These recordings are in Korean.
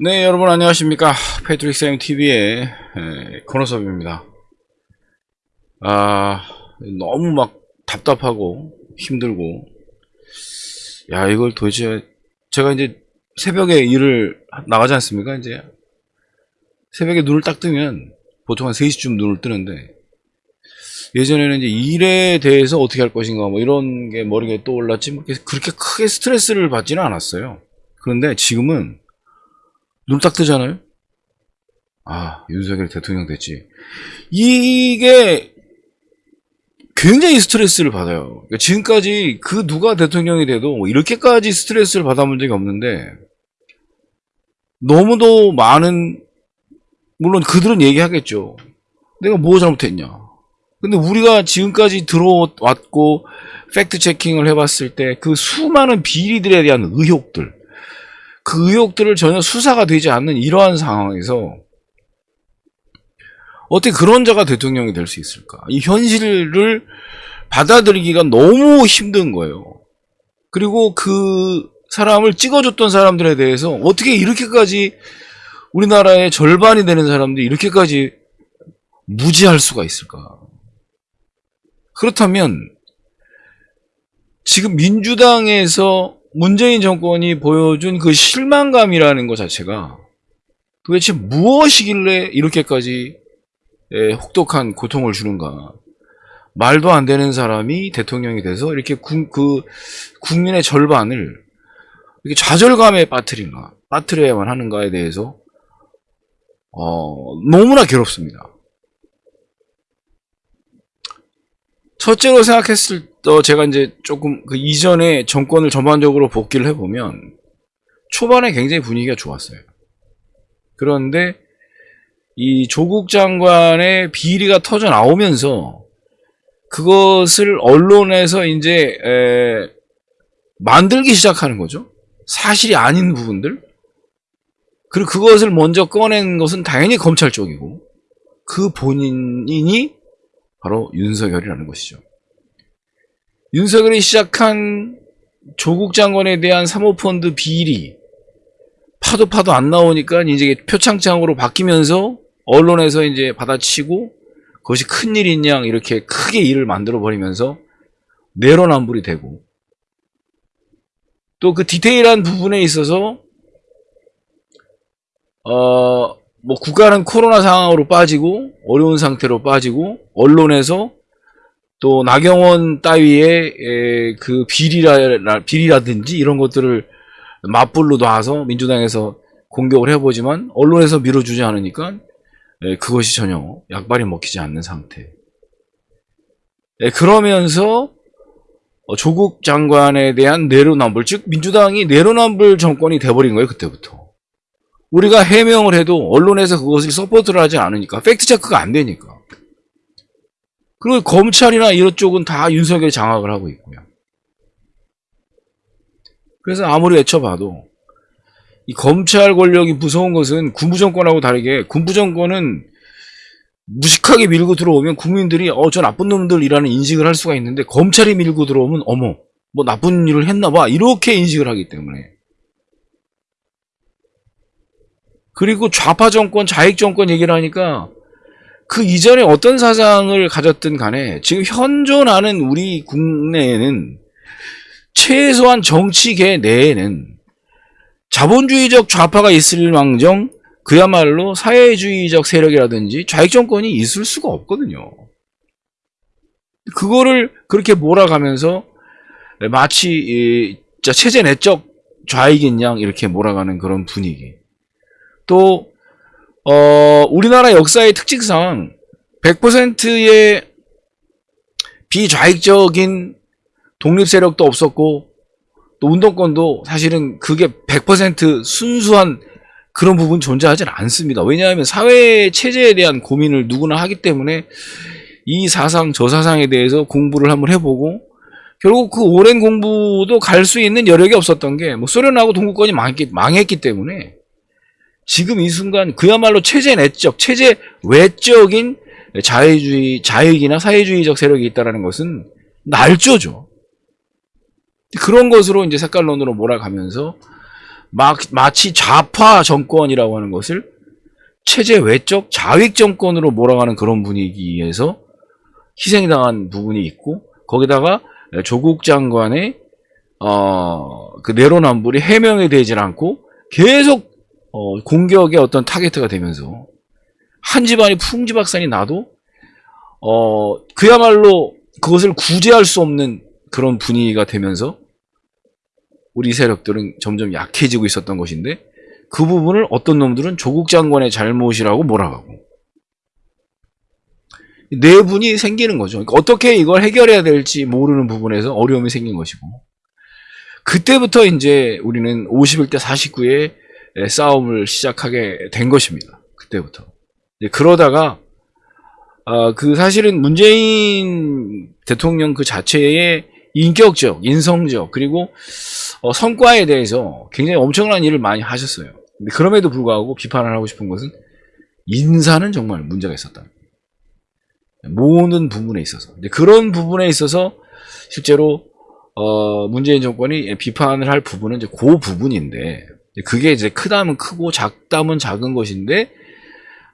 네, 여러분 안녕하십니까. 패트릭 쌤 TV의 코너섭입니다. 아, 너무 막 답답하고 힘들고, 야, 이걸 도대체, 제가 이제 새벽에 일을 나가지 않습니까? 이제 새벽에 눈을 딱 뜨면 보통 한 3시쯤 눈을 뜨는데, 예전에는 이제 일에 대해서 어떻게 할 것인가, 뭐 이런 게 머리에 떠올랐지, 뭐 그렇게 크게 스트레스를 받지는 않았어요. 그런데 지금은 눈 딱 뜨잖아요? 아, 윤석열 대통령 됐지. 이게 굉장히 스트레스를 받아요. 그러니까 지금까지 그 누가 대통령이 돼도 뭐 이렇게까지 스트레스를 받아본 적이 없는데 너무도 많은 물론 그들은 얘기하겠죠. 내가 뭐 잘못했냐. 근데 우리가 지금까지 들어왔고 팩트 체킹을 해봤을 때 그 수많은 비리들에 대한 의혹들 그 의혹들을 전혀 수사가 되지 않는 이러한 상황에서 어떻게 그런 자가 대통령이 될 수 있을까? 이 현실을 받아들이기가 너무 힘든 거예요. 그리고 그 사람을 찍어줬던 사람들에 대해서 어떻게 이렇게까지 우리나라의 절반이 되는 사람들이 이렇게까지 무지할 수가 있을까? 그렇다면 지금 민주당에서 문재인 정권이 보여준 그 실망감이라는 것 자체가 도대체 무엇이길래 이렇게까지 예, 혹독한 고통을 주는가. 말도 안 되는 사람이 대통령이 돼서 이렇게 국, 그 국민의 절반을 이렇게 좌절감에 빠뜨린가, 빠뜨려야만 하는가에 대해서 어, 너무나 괴롭습니다. 첫째로 생각했을 때 제가 이제 조금 그 이전에 정권을 전반적으로 복귀를 해보면 초반에 굉장히 분위기가 좋았어요. 그런데 이 조국 장관의 비리가 터져 나오면서 그것을 언론에서 이제 에, 만들기 시작하는 거죠. 사실이 아닌 부분들. 그리고 그것을 먼저 꺼낸 것은 당연히 검찰 쪽이고 그 본인이 바로 윤석열이라는 것이죠. 윤석열이 시작한 조국 장관에 대한 사모펀드 비리 파도 파도 안 나오니까 이제 표창장으로 바뀌면서 언론에서 이제 받아치고 그것이 큰일인 양 이렇게 크게 일을 만들어 버리면서 내로남불이 되고 또 그 디테일한 부분에 있어서 어 뭐 국가는 코로나 상황으로 빠지고 어려운 상태로 빠지고 언론에서 또 나경원 따위의 그 비리라 비리라든지 이런 것들을 맞불로 놔서 민주당에서 공격을 해보지만 언론에서 밀어주지 않으니까 그것이 전혀 약발이 먹히지 않는 상태. 그러면서 조국 장관에 대한 내로남불, 즉 민주당이 내로남불 정권이 돼버린 거예요 그때부터. 우리가 해명을 해도 언론에서 그것을 support를 하지 않으니까 fact check가 안 되니까. 그리고 검찰이나 이런 쪽은 다 윤석열 장악을 하고 있고요. 그래서 아무리 외쳐봐도 이 검찰 권력이 무서운 것은 군부 정권하고 다르게 군부 정권은 무식하게 밀고 들어오면 국민들이 어 저 나쁜 놈들이라는 인식을 할 수가 있는데 검찰이 밀고 들어오면 어머 뭐 나쁜 일을 했나 봐 이렇게 인식을 하기 때문에 그리고 좌파 정권 좌익 정권 얘기를 하니까 그 이전에 어떤 사상을 가졌든 간에 지금 현존하는 우리 국내에는 최소한 정치계 내에는 자본주의적 좌파가 있을 망정 그야말로 사회주의적 세력이라든지 좌익 정권이 있을 수가 없거든요. 그거를 그렇게 몰아가면서 마치 체제 내적 좌익인 양 이렇게 몰아가는 그런 분위기. 또 어, 우리나라 역사의 특징상 100%의 비좌익적인 독립 세력도 없었고 또 운동권도 사실은 그게 100% 순수한 그런 부분 존재하지 않습니다. 왜냐하면 사회 체제에 대한 고민을 누구나 하기 때문에 이 사상 저 사상에 대해서 공부를 한번 해보고 결국 그 오랜 공부도 갈 수 있는 여력이 없었던 게 뭐 소련하고 동구권이 망했기, 망했기 때문에 지금 이 순간 그야말로 체제 내적, 체제 외적인 자유주의, 자익이나 사회주의적 세력이 있다는 것은 날조죠. 그런 것으로 이제 색깔론으로 몰아가면서 마, 마치 좌파 정권이라고 하는 것을 체제 외적 좌익 정권으로 몰아가는 그런 분위기에서 희생당한 부분이 있고 거기다가 조국 장관의 어, 그 내로남불이 해명이 되질 않고 계속 어, 공격의 어떤 타겟트가 되면서 한 집안이 풍지박산이 나도 어, 그야말로 그것을 구제할 수 없는 그런 분위기가 되면서 우리 세력들은 점점 약해지고 있었던 것인데 그 부분을 어떤 놈들은 조국 장관의 잘못이라고 몰아가고 내분이 생기는 거죠. 그러니까 어떻게 이걸 해결해야 될지 모르는 부분에서 어려움이 생긴 것이고 그때부터 이제 우리는 51대 49의 싸움을 시작하게 된 것입니다. 그때부터. 그러다가 어, 그 사실은 문재인 대통령 그 자체의 인격적, 인성적 그리고 어, 성과에 대해서 굉장히 엄청난 일을 많이 하셨어요. 그럼에도 불구하고 비판을 하고 싶은 것은 인사는 정말 문제가 있었다. 모든 부분에 있어서 그런 부분에 있어서 실제로 어, 문재인 정권이 비판을 할 부분은 이제 그 부분인데 그게 이제 크다면 크고 작다면 작은 것인데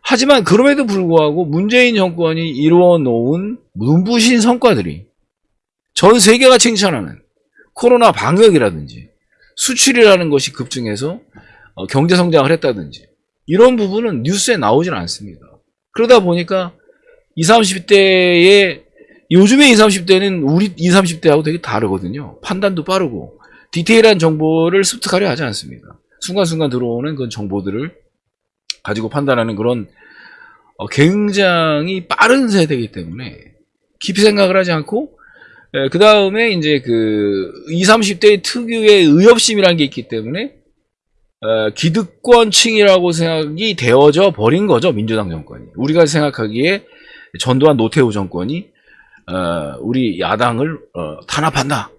하지만 그럼에도 불구하고 문재인 정권이 이루어 놓은 눈부신 성과들이 전 세계가 칭찬하는 코로나 방역이라든지 수출이라는 것이 급증해서 어, 경제 성장을 했다든지 이런 부분은 뉴스에 나오질 않습니다. 그러다 보니까 20, 30대의 요즘에 20, 30대는 우리 20, 30대하고 되게 다르거든요. 판단도 빠르고 디테일한 정보를 습득하려 하지 않습니다. 순간순간 들어오는 그런 정보들을 가지고 판단하는 그런 어, 굉장히 빠른 세대이기 때문에 깊이 생각을 하지 않고 그 다음에 이제 그 20, 30대의 특유의 의협심이라는 게 있기 때문에 에, 기득권층이라고 생각이 되어져 버린 거죠 민주당 정권이. 우리가 생각하기에 전두환 노태우 정권이 어, 우리 야당을 어, 탄압한다.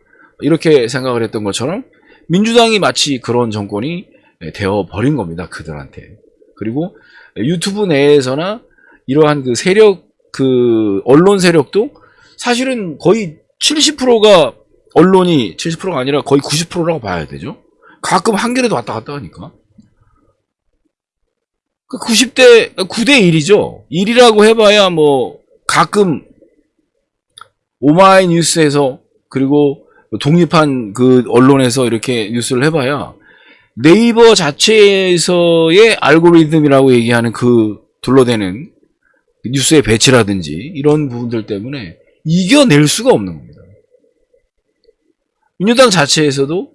이렇게 생각을 했던 것처럼 민주당이 마치 그런 정권이 되어 버린 겁니다 그들한테 그리고 유튜브 내에서나 이러한 그 세력 그 언론 세력도 사실은 거의 70%가 언론이 70%가 아니라 거의 90%라고 봐야 되죠. 가끔 한겨레도 왔다 갔다 하니까. 90대 9대 1이죠. 1이라고 해봐야 뭐 가끔 오마이뉴스에서 그리고 독립한 그 언론에서 이렇게 뉴스를 해봐야 네이버 자체에서의 알고리즘이라고 얘기하는 그 둘러대는 뉴스의 배치라든지 이런 부분들 때문에 이겨낼 수가 없는 겁니다. 민주당 자체에서도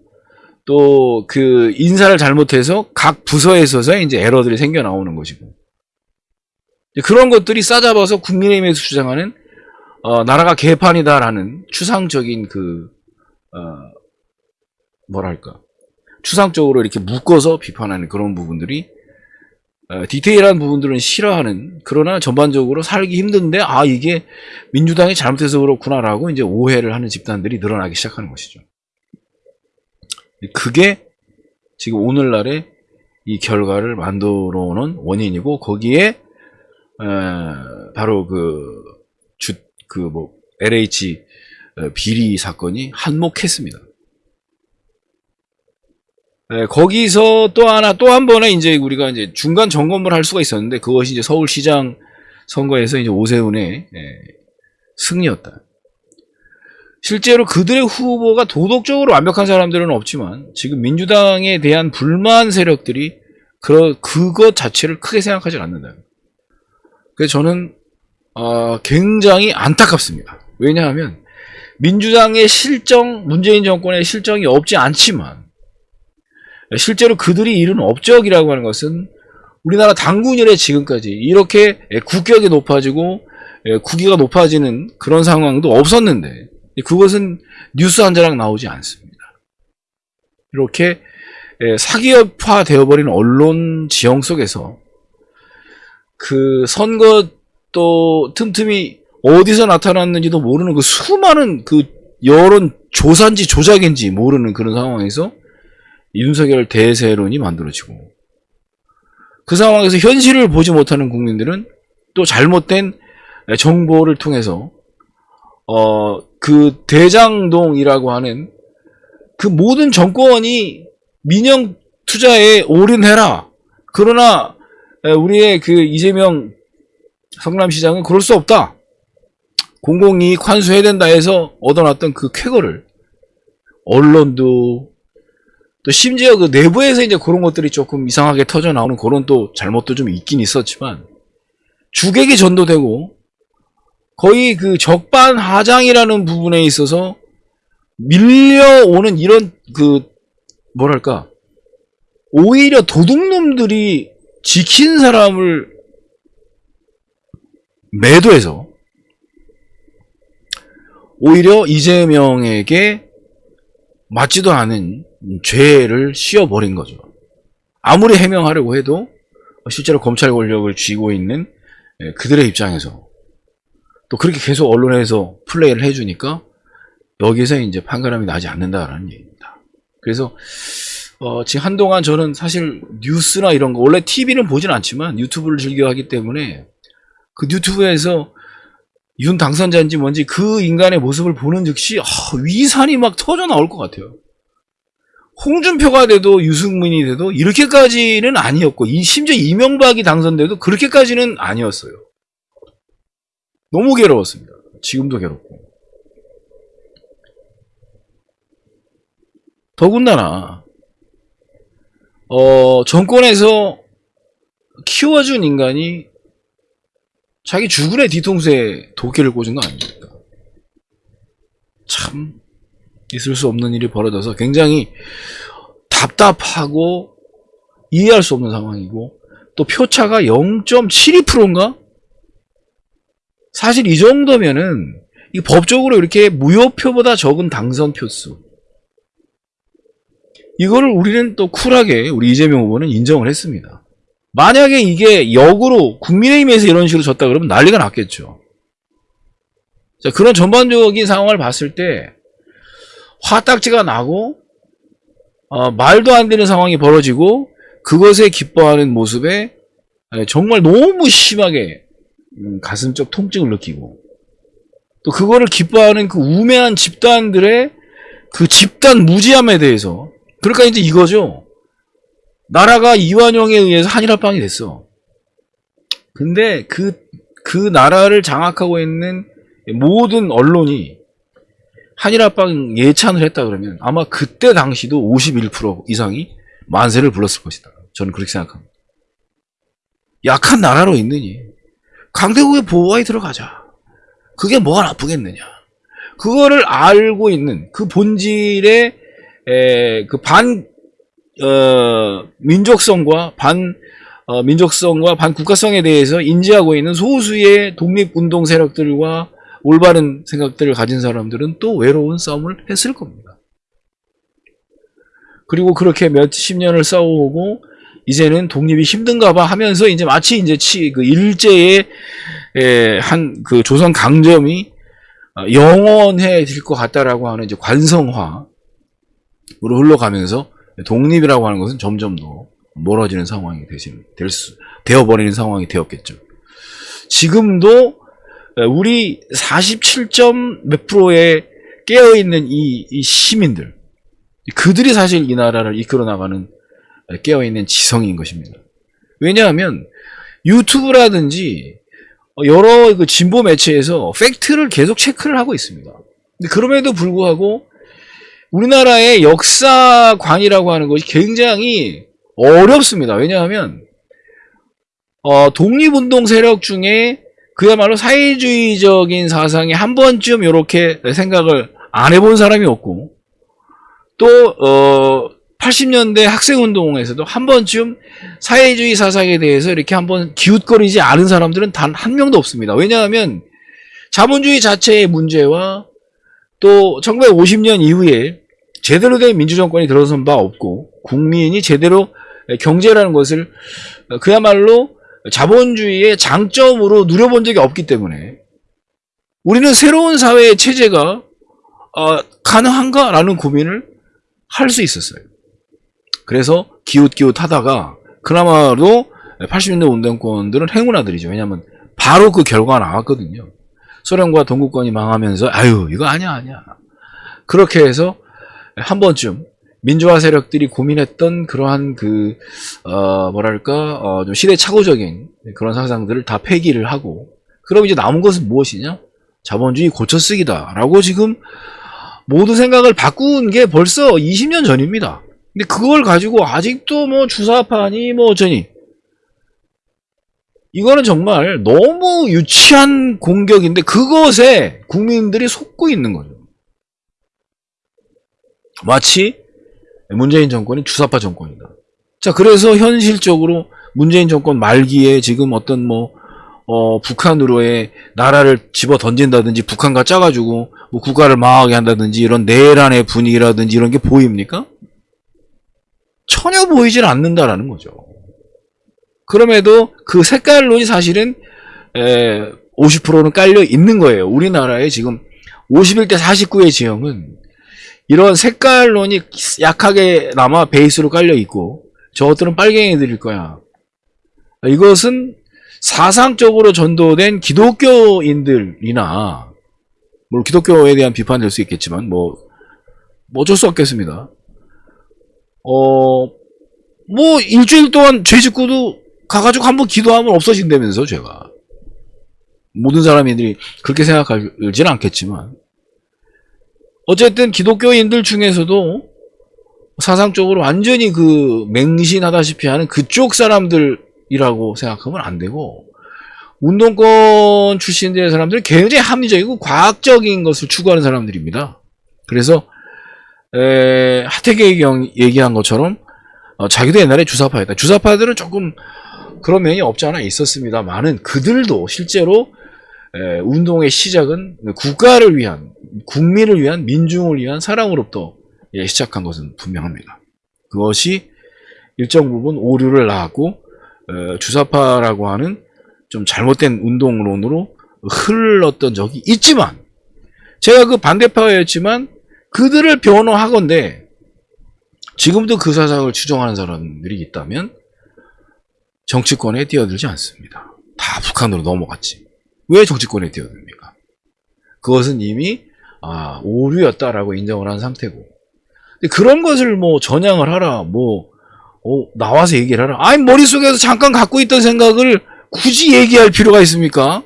또 그 인사를 잘못해서 각 부서에 있어서 이제 에러들이 생겨 나오는 것이고 그런 것들이 싸잡아서 국민의힘에서 주장하는 어, 나라가 개판이다라는 추상적인 그 어, 뭐랄까 추상적으로 이렇게 묶어서 비판하는 그런 부분들이 어, 디테일한 부분들은 싫어하는 그러나 전반적으로 살기 힘든데 아 이게 민주당이 잘못해서 그렇구나라고 이제 오해를 하는 집단들이 늘어나기 시작하는 것이죠. 그게 지금 오늘날의 이 결과를 만들어 놓은 원인이고 거기에 에, 바로 그 주 그 뭐 LH 어, 비리 사건이 한몫했습니다. 네, 거기서 또 하나 또 한 번에 이제 우리가 이제 중간 점검을 할 수가 있었는데 그것이 이제 서울시장 선거에서 이제 오세훈의 예, 승리였다. 실제로 그들의 후보가 도덕적으로 완벽한 사람들은 없지만 지금 민주당에 대한 불만 세력들이 그 그것 자체를 크게 생각하지 않는다. 그래서 저는 어, 굉장히 안타깝습니다. 왜냐하면 민주당의 실정, 문재인 정권의 실정이 없지 않지만 실제로 그들이 이룬 업적이라고 하는 것은 우리나라 당군 이래 지금까지 이렇게 국격이 높아지고 국위가 높아지는 그런 상황도 없었는데 그것은 뉴스 한 자락 나오지 않습니다. 이렇게 사기업화 되어버린 언론 지형 속에서 그 선거 또 틈틈이 어디서 나타났는지도 모르는 그 수많은 그 여론 조사인지 조작인지 모르는 그런 상황에서 윤석열 대세론이 만들어지고 그 상황에서 현실을 보지 못하는 국민들은 또 잘못된 정보를 통해서 어 그 대장동이라고 하는 그 모든 정권이 민영 투자에 올인해라. 그러나 에, 우리의 그 이재명 성남시장은 그럴 수 없다. 공공이익 환수해야 된다 해서 얻어놨던 그 쾌거를 언론도 또 심지어 그 내부에서 이제 그런 것들이 조금 이상하게 터져 나오는 그런 또 잘못도 좀 있긴 있었지만 주객이 전도되고 거의 그 적반하장이라는 부분에 있어서 밀려오는 이런 그 뭐랄까 오히려 도둑놈들이 지킨 사람을 매도해서 오히려 이재명에게 맞지도 않은 죄를 씌워버린 거죠. 아무리 해명하려고 해도 실제로 검찰 권력을 쥐고 있는 예, 그들의 입장에서 또 그렇게 계속 언론에서 플레이를 해주니까 여기서 이제 판가름이 나지 않는다라는 얘기입니다. 그래서 어, 지금 한동안 저는 사실 뉴스나 이런 거 원래 TV는 보진 않지만 유튜브를 즐겨 하기 때문에 그 유튜브에서 윤 당선자인지 뭔지 그 인간의 모습을 보는 즉시 아, 위산이 막 터져 나올 것 같아요. 홍준표가 돼도 유승민이 돼도 이렇게까지는 아니었고 이- 심지어 이명박이 당선돼도 그렇게까지는 아니었어요. 너무 괴로웠습니다. 지금도 괴롭고. 더군다나 어, 정권에서 키워준 인간이 자기 주군의 뒤통수에 도끼를 꽂은 거 아닙니까? 참 있을 수 없는 일이 벌어져서 굉장히 답답하고 이해할 수 없는 상황이고 또 표차가 0.72%인가? 사실 이 정도면은 이 법적으로 이렇게 무효표보다 적은 당선 표수 이거를 우리는 또 쿨하게 우리 이재명 후보는 인정을 했습니다. 만약에 이게 역으로 국민의힘에서 이런 식으로 졌다 그러면 난리가 났겠죠. 자, 그런 전반적인 상황을 봤을 때 화딱지가 나고 어, 말도 안 되는 상황이 벌어지고 그것에 기뻐하는 모습에 에, 정말 너무 심하게 음, 가슴적 통증을 느끼고 또 그거를 기뻐하는 그 우매한 집단들의 그 집단 무지함에 대해서 그러니까 이제 이거죠. 나라가 이완용에 의해서 한일합방이 됐어. 근데 그, 그 나라를 장악하고 있는 모든 언론이 한일합방 예찬을 했다 그러면 아마 그때 당시도 51% 이상이 만세를 불렀을 것이다. 저는 그렇게 생각합니다. 약한 나라로 있느니 강대국의 보호하에 들어가자. 그게 뭐가 나쁘겠느냐. 그거를 알고 있는 그 본질의 에, 그 반, 어, 민족성과 반, 어, 민족성과 반 국가성에 대해서 인지하고 있는 소수의 독립운동 세력들과 올바른 생각들을 가진 사람들은 또 외로운 싸움을 했을 겁니다. 그리고 그렇게 몇십 년을 싸워오고 이제는 독립이 힘든가 봐 하면서 이제 마치 이제 치, 그 일제의 한 그 조선 강점이 어, 영원해질 것 같다라고 하는 이제 관성화 으로 흘러가면서 독립이라고 하는 것은 점점 더 멀어지는 상황이 되신, 될 수, 되어버리는 상황이 되었겠죠. 지금도 우리 47점 몇 프로에 깨어있는 이, 이 시민들, 그들이 사실 이 나라를 이끌어 나가는 깨어있는 지성인 것입니다. 왜냐하면 유튜브라든지 여러 그 진보 매체에서 팩트를 계속 체크를 하고 있습니다. 그럼에도 불구하고 우리나라의 역사관이라고 하는 것이 굉장히 어렵습니다. 왜냐하면 어, 독립운동 세력 중에 그야말로 사회주의적인 사상에 한 번쯤 이렇게 생각을 안 해본 사람이 없고 또 어, 80년대 학생운동에서도 한 번쯤 사회주의 사상에 대해서 이렇게 한번 기웃거리지 않은 사람들은 단 한 명도 없습니다. 왜냐하면 자본주의 자체의 문제와 또 1950년 이후에 제대로 된 민주정권이 들어선 바 없고 국민이 제대로 경제라는 것을 그야말로 자본주의의 장점으로 누려본 적이 없기 때문에 우리는 새로운 사회의 체제가 어, 가능한가라는 고민을 할 수 있었어요. 그래서 기웃기웃 하다가 그나마도 80년대 운동권들은 행운아들이죠. 왜냐하면 바로 그 결과가 나왔거든요. 소련과 동구권이 망하면서 아유 이거 아니야 아니야 그렇게 해서 한 번쯤 민주화 세력들이 고민했던 그러한 그, 어, 뭐랄까, 어, 좀 시대착오적인 그런 사상들을 다 폐기를 하고, 그럼 이제 남은 것은 무엇이냐? 자본주의 고쳐쓰기다라고 지금 모두 생각을 바꾼 게 벌써 20년 전입니다. 근데 그걸 가지고 아직도 뭐 주사파니 뭐 어쩌니 이거는 정말 너무 유치한 공격인데 그것에 국민들이 속고 있는 거죠. 마치 문재인 정권이 주사파 정권이다. 자, 그래서 현실적으로 문재인 정권 말기에 지금 어떤 뭐, 어, 북한으로의 나라를 집어 던진다든지 북한과 짜가지고 뭐 국가를 망하게 한다든지 이런 내란의 분위기라든지 이런 게 보입니까? 전혀 보이질 않는다라는 거죠. 그럼에도 그 색깔론이 사실은 에, 50%는 깔려 있는 거예요. 우리나라에 지금 51대 49의 지형은 이런 색깔론이 약하게 남아 베이스로 깔려 있고 저것들은 빨갱이들일 거야. 이것은 사상적으로 전도된 기독교인들이나 뭐 기독교에 대한 비판 될 수 있겠지만 뭐, 뭐 어쩔 수 없겠습니다. 어, 뭐 일주일 동안 죄 짓고도 가가지고 한번 기도하면 없어진다면서 죄가. 모든 사람들이 그렇게 생각하지는 않겠지만 어쨌든 기독교인들 중에서도 사상적으로 완전히 그 맹신하다시피 하는 그쪽 사람들이라고 생각하면 안 되고 운동권 출신들의 사람들은 굉장히 합리적이고 과학적인 것을 추구하는 사람들입니다. 그래서 에, 하태경이 경 얘기한 것처럼 어, 자기도 옛날에 주사파였다. 주사파들은 조금 그런 면이 없지 않아 있었습니다만은 그들도 실제로 에, 운동의 시작은 국가를 위한 국민을 위한 민중을 위한 사랑으로부터 예, 시작한 것은 분명합니다. 그것이 일정 부분 오류를 낳았고 어, 주사파라고 하는 좀 잘못된 운동론으로 흘렀던 적이 있지만 제가 그 반대파였지만 그들을 변호하건대 지금도 그 사상을 추종하는 사람들이 있다면 정치권에 뛰어들지 않습니다. 다 북한으로 넘어갔지. 왜 정치권에 뛰어듭니까? 그것은 이미 아, 오류였다라고 인정을 한 상태고. 그런 것을 뭐 전향을 하라, 뭐 어, 나와서 얘기를 하라. 아니 머릿속에서 잠깐 갖고 있던 생각을 굳이 얘기할 필요가 있습니까?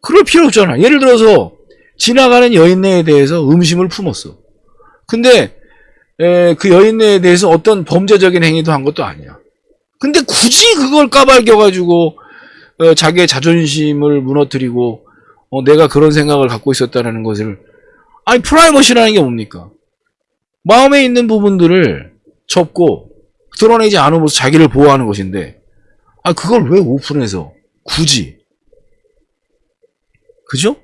그럴 필요 없잖아. 예를 들어서 지나가는 여인네에 대해서 음심을 품었어. 근데 에, 그 여인네에 대해서 어떤 범죄적인 행위도 한 것도 아니야. 근데 굳이 그걸 까발겨가지고 어, 자기의 자존심을 무너뜨리고 어, 내가 그런 생각을 갖고 있었다는 것을 아니 프라이머시라는 게 뭡니까? 마음에 있는 부분들을 접고 드러내지 않으면서 자기를 보호하는 것인데 아 그걸 왜 오픈해서 굳이 그죠?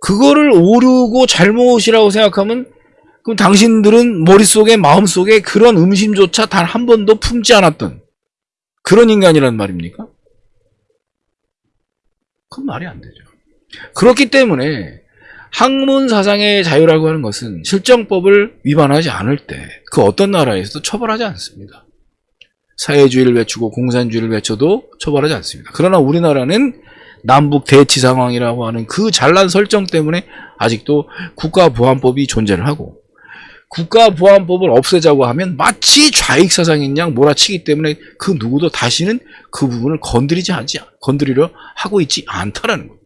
그거를 오류고 잘못이라고 생각하면 그럼 당신들은 머릿속에 마음속에 그런 음심조차 단 한 번도 품지 않았던 그런 인간이란 말입니까? 그건 말이 안 되죠. 그렇기 때문에 학문 사상의 자유라고 하는 것은 실정법을 위반하지 않을 때 그 어떤 나라에서도 처벌하지 않습니다. 사회주의를 외치고 공산주의를 외쳐도 처벌하지 않습니다. 그러나 우리나라는 남북 대치 상황이라고 하는 그 잘난 설정 때문에 아직도 국가보안법이 존재를 하고 국가보안법을 없애자고 하면 마치 좌익사상인 양 몰아치기 때문에 그 누구도 다시는 그 부분을 건드리지 않지 건드리려 하고 있지 않다라는 것.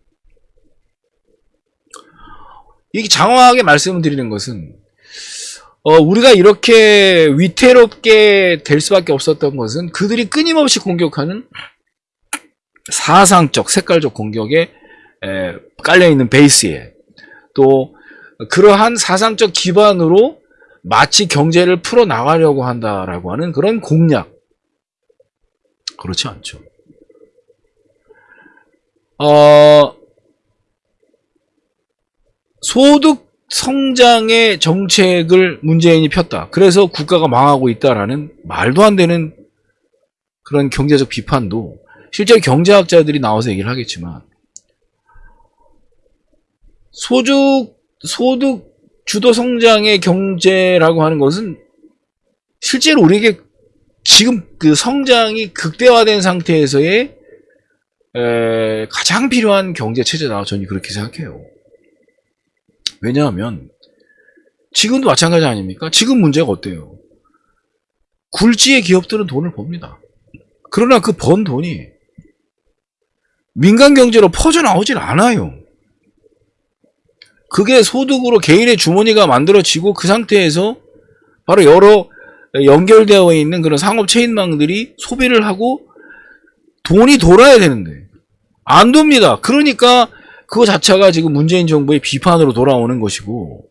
이게 장황하게 말씀을 드리는 것은 어, 우리가 이렇게 위태롭게 될 수밖에 없었던 것은 그들이 끊임없이 공격하는 사상적, 색깔적 공격에 에, 깔려있는 베이스에 또 그러한 사상적 기반으로 마치 경제를 풀어나가려고 한다라고 하는 그런 공략. 그렇지 않죠. 어, 소득 성장의 정책을 문재인이 폈다. 그래서 국가가 망하고 있다라는 말도 안 되는 그런 경제적 비판도 실제 경제학자들이 나와서 얘기를 하겠지만 소득 소득 주도 성장의 경제라고 하는 것은 실제로 우리에게 지금 그 성장이 극대화된 상태에서의 에, 가장 필요한 경제 체제다. 저는 그렇게 생각해요. 왜냐하면 지금도 마찬가지 아닙니까? 지금 문제가 어때요? 굴지의 기업들은 돈을 법니다. 그러나 그 번 돈이 민간 경제로 퍼져 나오질 않아요. 그게 소득으로 개인의 주머니가 만들어지고 그 상태에서 바로 여러 연결되어 있는 그런 상업 체인망들이 소비를 하고 돈이 돌아야 되는데 안 돕니다. 그러니까 그거 자체가 지금 문재인 정부의 비판으로 돌아오는 것이고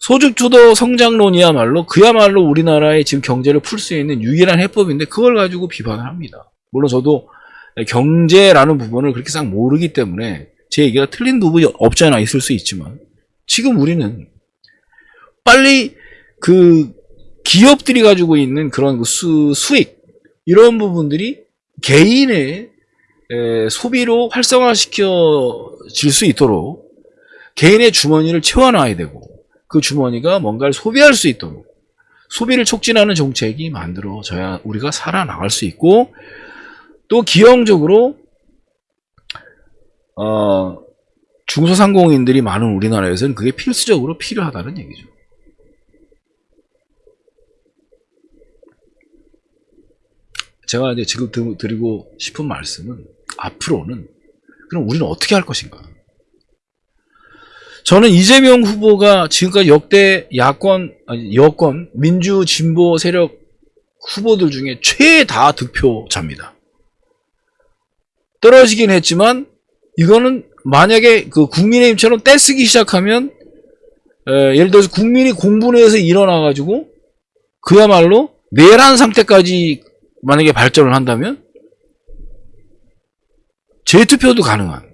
소득주도 성장론이야말로 그야말로 우리나라의 지금 경제를 풀 수 있는 유일한 해법인데 그걸 가지고 비판을 합니다. 물론 저도 경제라는 부분을 그렇게 싹 모르기 때문에 제 얘기가 틀린 부분이 없지 않아 있을 수 있지만 지금 우리는 빨리 그 기업들이 가지고 있는 그런 그 수, 수익 이런 부분들이 개인의 에, 소비로 활성화시켜질 수 있도록 개인의 주머니를 채워놔야 되고 그 주머니가 뭔가를 소비할 수 있도록 소비를 촉진하는 정책이 만들어져야 우리가 살아나갈 수 있고 또 기형적으로 어, 중소상공인들이 많은 우리나라에서는 그게 필수적으로 필요하다는 얘기죠. 제가 이제 지금 드- 드리고 싶은 말씀은 앞으로는 그럼 우리는 어떻게 할 것인가? 저는 이재명 후보가 지금까지 역대 야권, 아니, 여권, 민주 진보 세력 후보들 중에 최다 득표자입니다. 떨어지긴 했지만 이거는 만약에 그 국민의힘처럼 떼쓰기 시작하면 에, 예를 들어서 국민이 공분해서 일어나가지고 그야말로 내란 상태까지 만약에 발전을 한다면 재투표도 가능한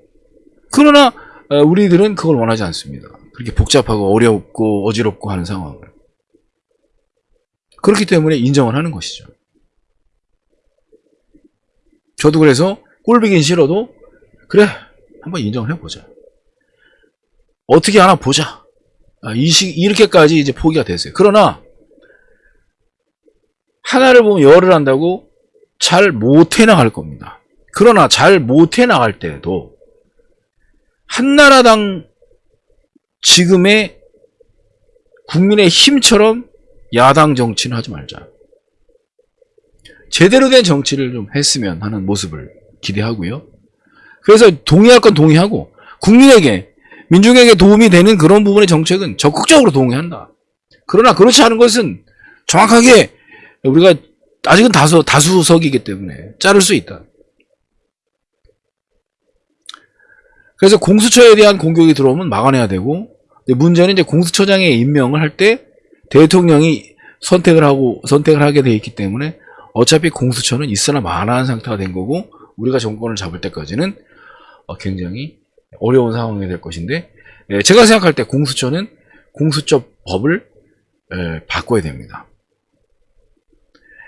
그러나 에, 우리들은 그걸 원하지 않습니다. 그렇게 복잡하고 어렵고 어지럽고 하는 상황을 그렇기 때문에 인정을 하는 것이죠. 저도 그래서 꼴비긴 싫어도 그래 한번 인정을 해보자. 어떻게 하나 보자. 아, 이 시, 이렇게까지 이제 포기가 됐어요. 그러나 하나를 보면 열을 한다고 잘 못해 나갈 겁니다. 그러나 잘 못해 나갈 때도 한나라당 지금의 국민의 힘처럼 야당 정치는 하지 말자. 제대로 된 정치를 좀 했으면 하는 모습을 기대하고요. 그래서 동의할 건 동의하고 국민에게 민중에게 도움이 되는 그런 부분의 정책은 적극적으로 동의한다. 그러나 그렇지 않은 것은 정확하게 우리가 아직은 다수 다수석이기 때문에 자를 수 있다. 그래서 공수처에 대한 공격이 들어오면 막아내야 되고 문제는 이제 공수처장의 임명을 할 때 대통령이 선택을 하고 선택을 하게 돼 있기 때문에 어차피 공수처는 있으나 마나한 상태가 된 거고 우리가 정권을 잡을 때까지는 어, 굉장히 어려운 상황이 될 것인데 예, 제가 생각할 때 공수처는 공수처 법을 예, 바꿔야 됩니다.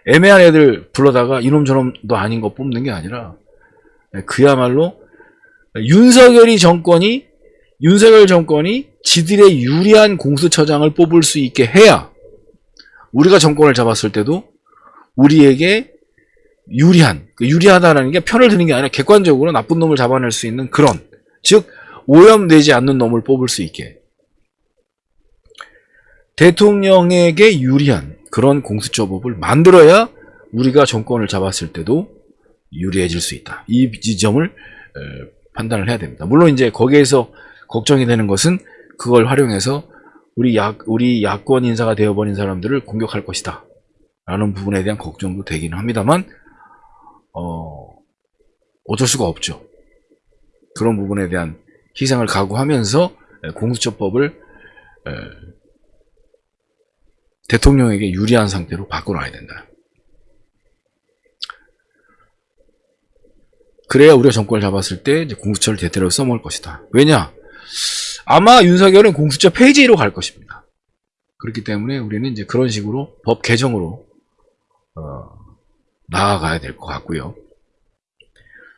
애매한 애들 불러다가 이놈 저놈도 아닌 거 뽑는 게 아니라 예, 그야말로 윤석열이 정권이 윤석열 정권이 지들의 유리한 공수처장을 뽑을 수 있게 해야 우리가 정권을 잡았을 때도 우리에게 유리한 그 유리하다라는 게 편을 드는 게 아니라 객관적으로 나쁜 놈을 잡아낼 수 있는 그런 즉 오염되지 않는 놈을 뽑을 수 있게 대통령에게 유리한 그런 공수처법을 만들어야 우리가 정권을 잡았을 때도 유리해질 수 있다. 이 지점을 에, 판단을 해야 됩니다. 물론 이제 거기에서 걱정이 되는 것은 그걸 활용해서 우리 야 우리 야권 인사가 되어버린 사람들을 공격할 것이다. 라는 부분에 대한 걱정도 되기는 합니다만 어, 어쩔 수가 없죠. 그런 부분에 대한 희생을 각오하면서 에, 공수처법을 에, 대통령에게 유리한 상태로 바꿔놔야 된다. 그래야 우리가 정권을 잡았을 때 공수처를 대대로 써먹을 것이다. 왜냐? 아마 윤석열은 공수처 폐지로 갈 것입니다. 그렇기 때문에 우리는 이제 그런 식으로 법 개정으로 어, 나아가야 될 것 같고요.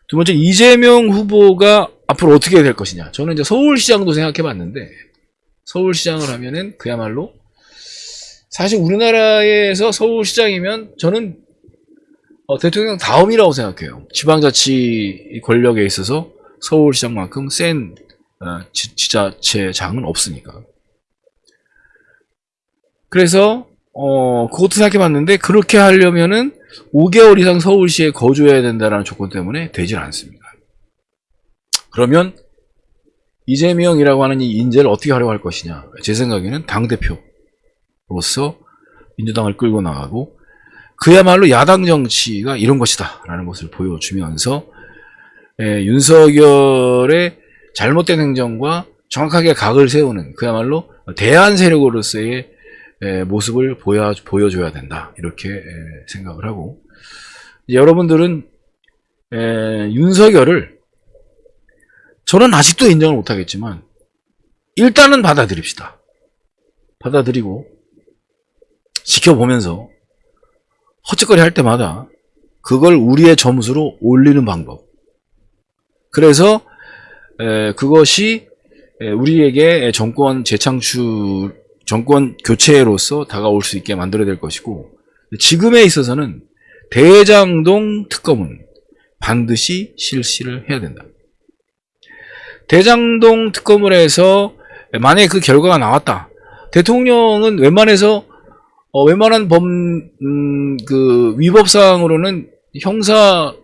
두 번째 이재명 후보가 앞으로 어떻게 될 것이냐. 저는 이제 서울시장도 생각해 봤는데 서울시장을 하면은 그야말로 사실 우리나라에서 서울시장이면 저는 어, 대통령 다음이라고 생각해요. 지방자치 권력에 있어서 서울시장만큼 센 어, 지, 지자체장은 없으니까. 그래서 어 그것도 생각해봤는데 그렇게 하려면은 5개월 이상 서울시에 거주해야 된다는 조건 때문에 되질 않습니다. 그러면 이재명이라고 하는 이 인재를 어떻게 활용할 것이냐? 제 생각에는 당 대표로서 민주당을 끌고 나가고 그야말로 야당 정치가 이런 것이다 라는 것을 보여주면서 에, 윤석열의 잘못된 행정과 정확하게 각을 세우는 그야말로 대안 세력으로서의 에, 모습을 보여, 보여줘야 된다. 이렇게 에, 생각을 하고. 여러분들은 에, 윤석열을 저는 아직도 인정을 못하겠지만 일단은 받아들입시다. 받아들이고 지켜보면서 헛짓거리 할 때마다 그걸 우리의 점수로 올리는 방법. 그래서 에, 그것이 에, 우리에게 정권 재창출, 정권 교체로서 다가올 수 있게 만들어야 될 것이고 지금에 있어서는 대장동 특검은 반드시 실시를 해야 된다. 대장동 특검을 해서 만약에 그 결과가 나왔다. 대통령은 웬만해서 어, 웬만한 범, 음, 그, 위법 사항으로는 형사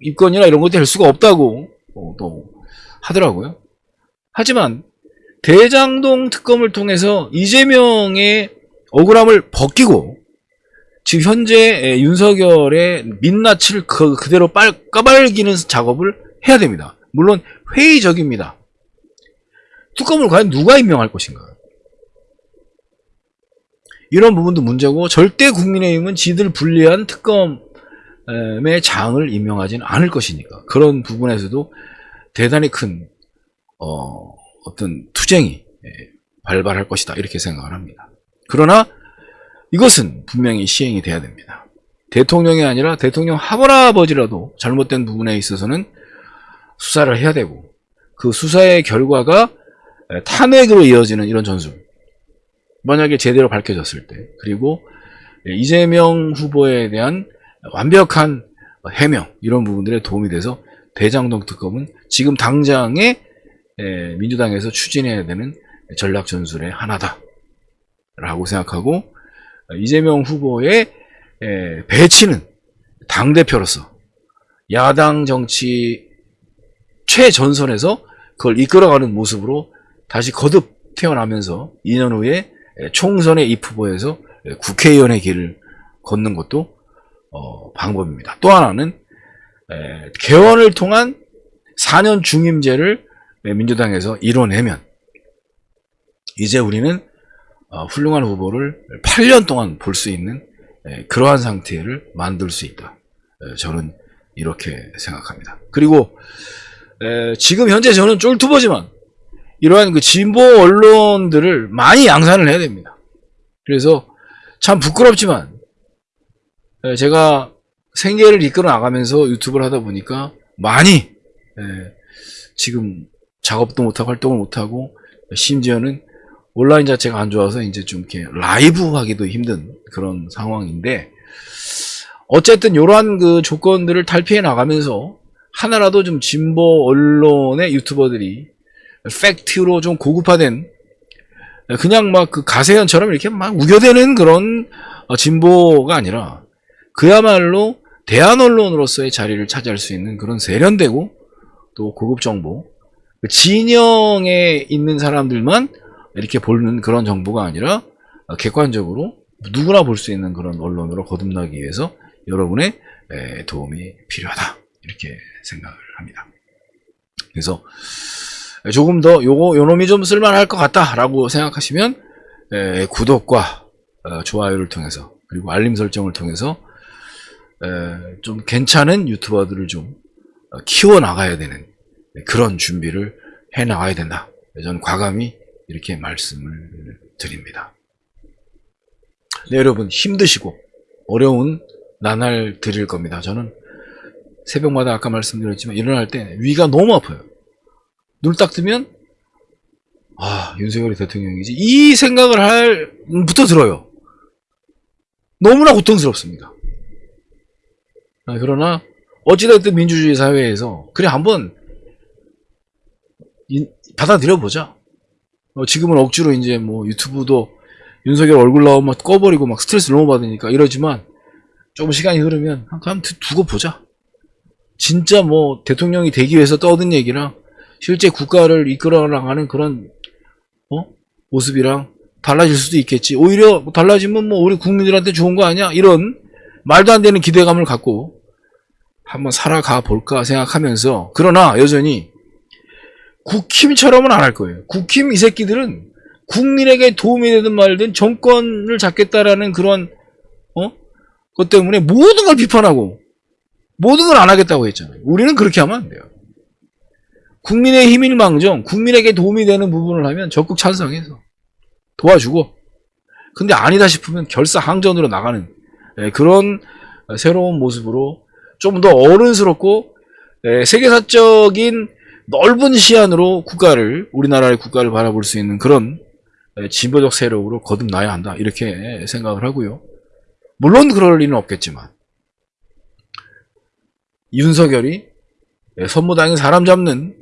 입건이나 이런 것도 될 수가 없다고 어, 또 하더라고요. 하지만 대장동 특검을 통해서 이재명의 억울함을 벗기고 지금 현재 윤석열의 민낯을 그, 그대로 빨, 까발기는 작업을 해야 됩니다. 물론 회의적입니다. 특검을 과연 누가 임명할 것인가? 이런 부분도 문제고 절대 국민의힘은 지들 불리한 특검의 장을 임명하지는 않을 것이니까 그런 부분에서도 대단히 큰 어, 어떤 투쟁이 예, 발발할 것이다 이렇게 생각을 합니다. 그러나 이것은 분명히 시행이 돼야 됩니다. 대통령이 아니라 대통령 할아버지라도 잘못된 부분에 있어서는 수사를 해야 되고 그 수사의 결과가 탄핵으로 이어지는 이런 전술 만약에 제대로 밝혀졌을 때 그리고 이재명 후보에 대한 완벽한 해명 이런 부분들에 도움이 돼서 대장동 특검은 지금 당장에 민주당에서 추진해야 되는 전략 전술의 하나다 라고 생각하고 이재명 후보의 배치는 당 대표로서 야당 정치 최전선에서 그걸 이끌어가는 모습으로 다시 거듭 태어나면서 2년 후에 총선의 입후보에서 국회의원의 길을 걷는 것도 어, 방법입니다. 또 하나는 에, 개헌을 통한 4년 중임제를 민주당에서 이뤄내면 이제 우리는 어, 훌륭한 후보를 8년 동안 볼 수 있는 에, 그러한 상태를 만들 수 있다. 에, 저는 이렇게 생각합니다. 그리고 지금 현재 저는 쫄투버지만 이러한 그 진보 언론들을 많이 양산을 해야 됩니다. 그래서 참 부끄럽지만 제가 생계를 이끌어 나가면서 유튜브를 하다 보니까 많이 지금 작업도 못하고 활동을 못하고 심지어는 온라인 자체가 안 좋아서 이제 좀 이렇게 라이브 하기도 힘든 그런 상황인데 어쨌든 이러한 그 조건들을 탈피해 나가면서 하나라도 좀 진보 언론의 유튜버들이 팩트로 좀 고급화된 그냥 막 그 가세현처럼 이렇게 막 우겨대는 그런 어, 진보가 아니라 그야말로 대한 언론으로서의 자리를 차지할 수 있는 그런 세련되고 또 고급 정보 그 진영에 있는 사람들만 이렇게 보는 그런 정보가 아니라 어, 객관적으로 누구나 볼 수 있는 그런 언론으로 거듭나기 위해서 여러분의 도움이 필요하다 이렇게 생각을 합니다. 그래서 조금 더 요거 요놈이 좀 쓸만할 것 같다라고 생각하시면 에, 구독과 어, 좋아요를 통해서 그리고 알림 설정을 통해서 에, 좀 괜찮은 유튜버들을 좀 어, 키워 나가야 되는 그런 준비를 해 나가야 된다. 저는 과감히 이렇게 말씀을 드립니다. 네, 여러분 힘드시고 어려운 나날 드릴 겁니다. 저는 새벽마다 아까 말씀드렸지만 일어날 때 위가 너무 아파요. 눈을 딱 뜨면 아 윤석열이 대통령이지 이 생각을 할부터 들어요. 너무나 고통스럽습니다. 아, 그러나 어찌됐든 민주주의 사회에서 그래 한번 받아들여 보자. 어, 지금은 억지로 이제 뭐 유튜브도 윤석열 얼굴 나오면 꺼버리고 막 스트레스 너무 받으니까 이러지만 조금 시간이 흐르면 한번 두고 보자. 진짜 뭐 대통령이 되기 위해서 떠든 얘기랑 실제 국가를 이끌어 나가는 그런 어? 모습이랑 달라질 수도 있겠지. 오히려 뭐 달라지면 뭐 우리 국민들한테 좋은 거 아니야? 이런 말도 안 되는 기대감을 갖고 한번 살아가 볼까 생각하면서 그러나 여전히 국힘처럼은 안 할 거예요. 국힘 이 새끼들은 국민에게 도움이 되든 말든 정권을 잡겠다라는 그런 어? 것 때문에 모든 걸 비판하고 모든 걸 안 하겠다고 했잖아요. 우리는 그렇게 하면 안 돼요. 국민의 힘일 망정, 국민에게 도움이 되는 부분을 하면 적극 찬성해서 도와주고 근데 아니다 싶으면 결사 항전으로 나가는 예, 그런 새로운 모습으로 좀 더 어른스럽고 예, 세계사적인 넓은 시안으로 국가를 우리나라의 국가를 바라볼 수 있는 그런 예, 진보적 세력으로 거듭나야 한다 이렇게 생각을 하고요. 물론 그럴 리는 없겠지만 윤석열이 예, 선무당인 사람 잡는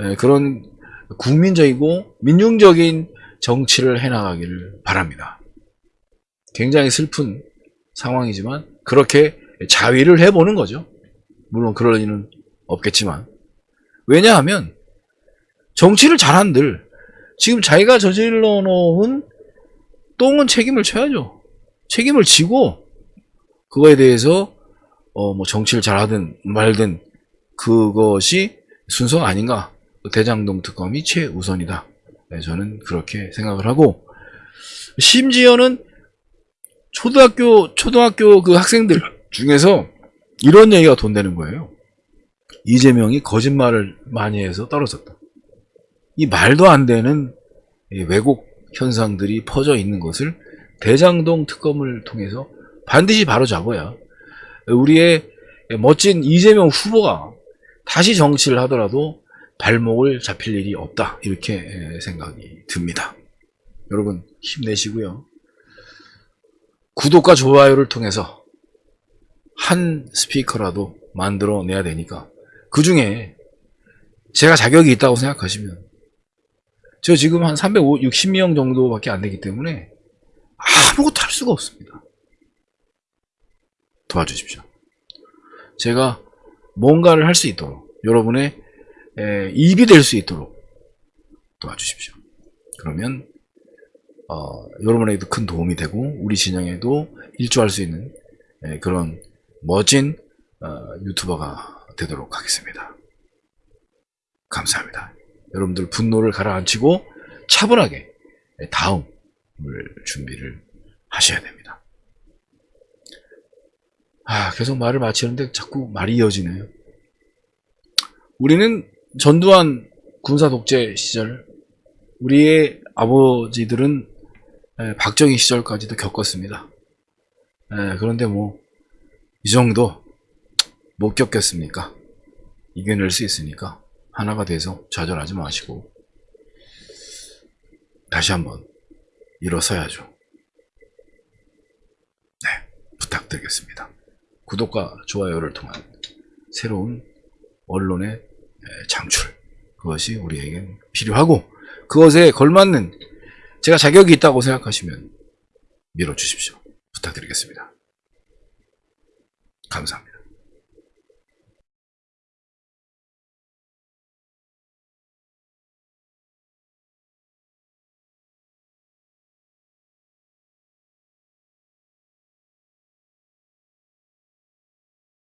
예, 그런 국민적이고 민중적인 정치를 해나가기를 바랍니다. 굉장히 슬픈 상황이지만 그렇게 자위를 해보는 거죠. 물론 그럴 리는 없겠지만 왜냐하면 정치를 잘한들 지금 자기가 저질러 놓은 똥은 책임을 져야죠. 책임을 지고 그거에 대해서 어 뭐 정치를 잘하든 말든 그것이 순서가 아닌가 대장동 특검이 최우선이다. 네, 저는 그렇게 생각을 하고 심지어는 초등학교 초등학교 그 학생들 중에서 이런 얘기가 돈되는 거예요. 이재명이 거짓말을 많이 해서 떨어졌다. 이 말도 안 되는 이 왜곡 현상들이 퍼져 있는 것을 대장동 특검을 통해서 반드시 바로잡아야 우리의 멋진 이재명 후보가 다시 정치를 하더라도 발목을 잡힐 일이 없다 이렇게 생각이 듭니다. 여러분 힘내시고요. 구독과 좋아요를 통해서 한 스피커라도 만들어내야 되니까 그 중에 제가 자격이 있다고 생각하시면 저 지금 한 360명 정도밖에 안 되기 때문에 아무것도 할 수가 없습니다. 도와주십시오. 제가 뭔가를 할 수 있도록 여러분의 에, 입이 될 수 있도록 도와주십시오. 그러면 어, 여러분에게도 큰 도움이 되고 우리 진영에도 일조할 수 있는 에, 그런 멋진 어, 유튜버가 되도록 하겠습니다. 감사합니다. 여러분들 분노를 가라앉히고 차분하게 다음을 준비를 하셔야 됩니다. 아, 계속 말을 마치는데 자꾸 말이 이어지네요. 우리는 전두환 군사 독재 시절 우리의 아버지들은 에, 박정희 시절까지도 겪었습니다. 에, 그런데 뭐 이 정도 못 겪겠습니까? 이겨낼 수 있으니까 하나가 돼서 좌절하지 마시고 다시 한번 일어서야죠. 네, 부탁드리겠습니다. 구독과 좋아요를 통한 새로운 언론의 창출 그것이 우리에겐 필요하고 그것에 걸맞는 제가 자격이 있다고 생각하시면 밀어주십시오. 부탁드리겠습니다. 감사합니다.